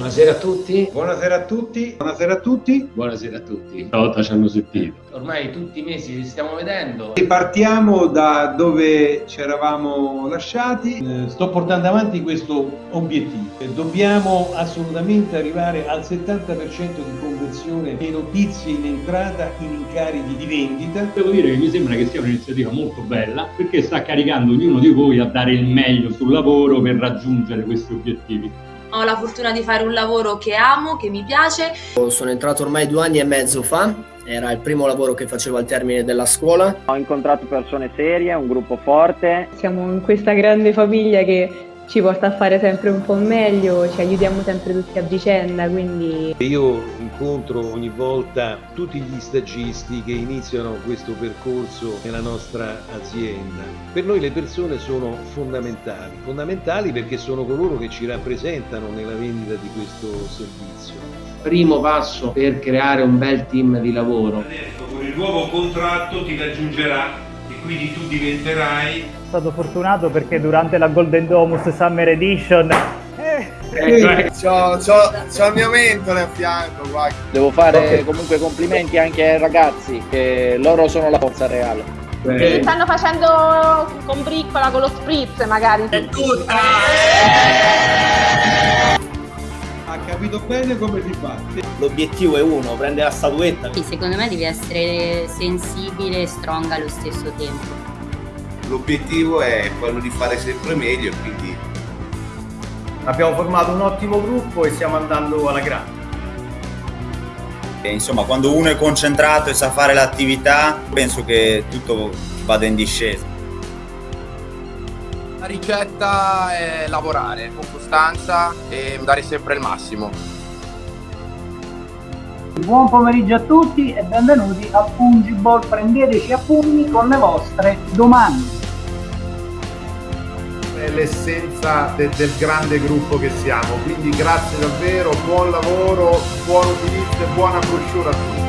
Buonasera a tutti. Buonasera a tutti. Buonasera a tutti. Buonasera a tutti. Stavolta ci hanno sentito. Ormai tutti i mesi li stiamo vedendo. Ripartiamo da dove ci eravamo lasciati. Eh, sto portando avanti questo obiettivo. Dobbiamo assolutamente arrivare al 70% di conversione dei notizie in entrata in incarichi di vendita. Devo dire che mi sembra che sia un'iniziativa molto bella perché sta caricando ognuno di voi a dare il meglio sul lavoro per raggiungere questi obiettivi. Ho la fortuna di fare un lavoro che amo, che mi piace. Sono entrato ormai due anni e mezzo fa, era il primo lavoro che facevo al termine della scuola. Ho incontrato persone serie, un gruppo forte. Siamo in questa grande famiglia che ci porta a fare sempre un po' meglio, ci aiutiamo sempre tutti a vicenda, quindi... Io incontro ogni volta tutti gli stagisti che iniziano questo percorso nella nostra azienda. Per noi le persone sono fondamentali, fondamentali perché sono coloro che ci rappresentano nella vendita di questo servizio. Primo passo per creare un bel team di lavoro. Adesso con il nuovo contratto ti raggiungerà quindi tu diventerai stato fortunato perché durante la Golden Domus Summer Edition eh, eh, c'ho, c'ho, c'ho, il mio mentore a fianco guarda. devo fare okay. comunque complimenti anche ai ragazzi che loro sono la forza reale Beh. Li stanno facendo con briccola, con lo spritz magari. È tutta! Ha capito bene come si fa. L'obiettivo è uno, prendere la statuetta. Sì, secondo me devi essere sensibile e strong allo stesso tempo l'obiettivo è quello di fare sempre meglio quindi abbiamo formato un ottimo gruppo e stiamo andando alla grande e insomma quando uno è concentrato e sa fare l'attività penso che tutto vada in discesa ricetta è lavorare con costanza e dare sempre il massimo Buon pomeriggio a tutti e benvenuti a Fungiball, prendeteci a pugni con le vostre domande è l'essenza de del grande gruppo che siamo. Quindi grazie davvero, buon lavoro, buon utilizzo e buona brochure a tutti.